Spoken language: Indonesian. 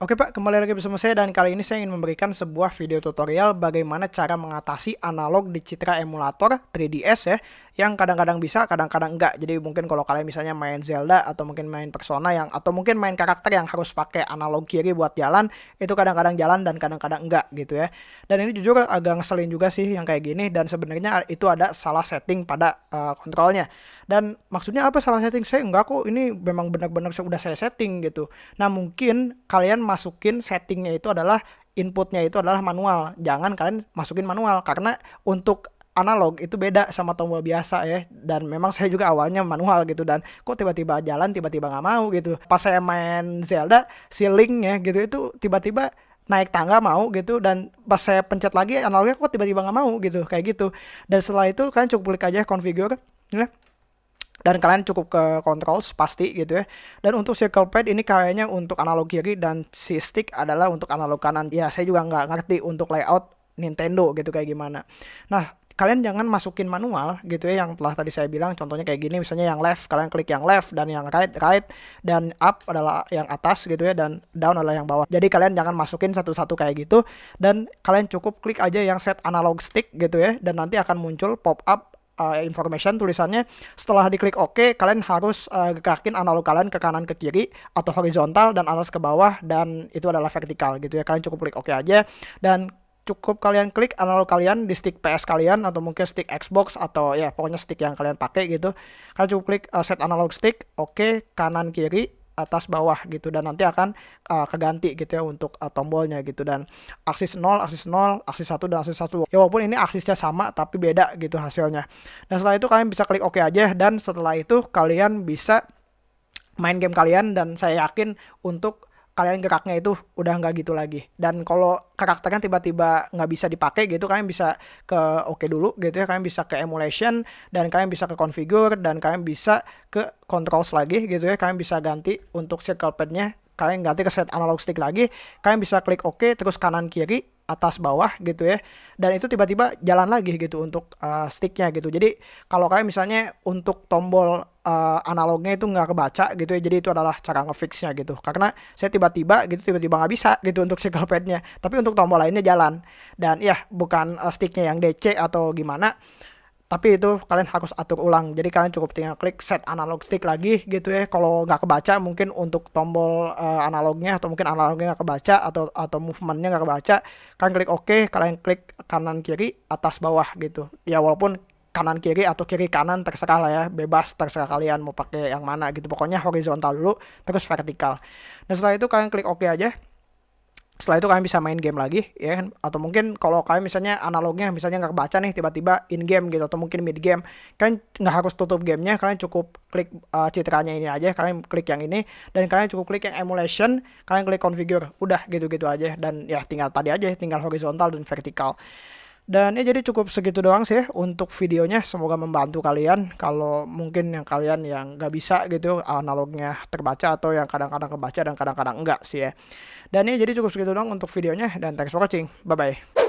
Oke Pak, kembali lagi bersama saya dan kali ini saya ingin memberikan sebuah video tutorial bagaimana cara mengatasi analog di Citra emulator 3DS ya yang kadang-kadang bisa, kadang-kadang enggak. Jadi mungkin kalau kalian misalnya main Zelda atau mungkin main Persona yang atau mungkin main karakter yang harus pakai analog kiri buat jalan, itu kadang-kadang jalan dan kadang-kadang enggak gitu ya. Dan ini jujur agak ngeselin juga sih yang kayak gini dan sebenarnya itu ada salah setting pada uh, kontrolnya. Dan maksudnya apa salah setting? Saya enggak kok, ini memang benar-benar sudah saya setting gitu. Nah, mungkin kalian masukin settingnya itu adalah inputnya itu adalah manual. Jangan kalian masukin manual karena untuk analog itu beda sama tombol biasa ya. Dan memang saya juga awalnya manual gitu. Dan kok tiba-tiba jalan tiba-tiba nggak mau gitu. Pas saya main Zelda ceiling ya gitu itu tiba-tiba naik tangga mau gitu. Dan pas saya pencet lagi analognya kok tiba-tiba nggak mau gitu. Kayak gitu. Dan setelah itu kalian cukup klik aja configure ya. Dan kalian cukup ke controls pasti gitu ya. Dan untuk circle pad ini kayaknya untuk analog kiri dan si stick adalah untuk analog kanan. Ya saya juga nggak ngerti untuk layout Nintendo gitu kayak gimana. Nah kalian jangan masukin manual gitu ya yang telah tadi saya bilang contohnya kayak gini misalnya yang left kalian klik yang left dan yang right right dan up adalah yang atas gitu ya dan down adalah yang bawah. Jadi kalian jangan masukin satu-satu kayak gitu dan kalian cukup klik aja yang set analog stick gitu ya dan nanti akan muncul pop up uh, information tulisannya. Setelah diklik OK kalian harus uh, gerakin analog kalian ke kanan ke kiri atau horizontal dan atas ke bawah dan itu adalah vertikal gitu ya. Kalian cukup klik OK aja dan cukup kalian klik analog kalian di stick PS kalian atau mungkin stick Xbox atau ya pokoknya stick yang kalian pakai gitu. Kalian cukup klik uh, set analog stick oke okay, kanan kiri atas bawah gitu. Dan nanti akan uh, keganti gitu ya untuk uh, tombolnya gitu. Dan aksis 0, aksis 0, aksis 1 dan aksis 1. Ya walaupun ini aksisnya sama tapi beda gitu hasilnya. Dan setelah itu kalian bisa klik OK aja. Dan setelah itu kalian bisa main game kalian. Dan saya yakin untuk kalian geraknya itu udah nggak gitu lagi. Dan kalau karakternya tiba-tiba nggak bisa dipakai gitu kalian bisa ke oke okay dulu gitu ya kalian bisa ke emulation dan kalian bisa ke configure dan kalian bisa ke controls lagi gitu ya kalian bisa ganti untuk circle padnya kalian ganti ke set analog stick lagi kalian bisa klik OK terus kanan kiri atas bawah gitu ya. Dan itu tiba-tiba jalan lagi gitu untuk uh, sticknya gitu. Jadi kalau kalian misalnya untuk tombol uh, analognya itu nggak kebaca gitu ya jadi itu adalah cara ngefixnya gitu. Karena saya tiba-tiba gitu tiba-tiba nggak bisa gitu untuk circle padnya. Tapi untuk tombol lainnya jalan. Dan ya bukan uh, sticknya yang DC atau gimana tapi itu kalian harus atur ulang. Jadi kalian cukup tinggal klik set analog stick lagi gitu ya. Kalau nggak kebaca mungkin untuk tombol uh, analognya atau mungkin analognya nggak kebaca atau atau movementnya nggak kebaca kalian klik OK kalian klik kanan kiri atas bawah gitu. Ya walaupun kanan kiri atau kiri kanan terserah lah ya. Bebas terserah kalian mau pakai yang mana gitu. Pokoknya horizontal dulu terus vertikal. Dan setelah itu kalian klik OK aja setelah itu kalian bisa main game lagi ya kan? Atau mungkin kalau kalian misalnya analognya misalnya nggak baca nih tiba-tiba in game gitu atau mungkin mid game kalian nggak harus tutup gamenya kalian cukup klik uh, citranya ini aja kalian klik yang ini dan kalian cukup klik yang emulation kalian klik configure udah gitu-gitu aja. Dan ya tinggal tadi aja tinggal horizontal dan vertikal dan ya jadi cukup segitu doang sih untuk videonya. Semoga membantu kalian. Kalau mungkin yang kalian yang nggak bisa gitu analognya terbaca atau yang kadang-kadang kebaca dan kadang-kadang enggak sih ya. Dan ini jadi cukup segitu doang untuk videonya. Dan thanks for watching. Bye-bye.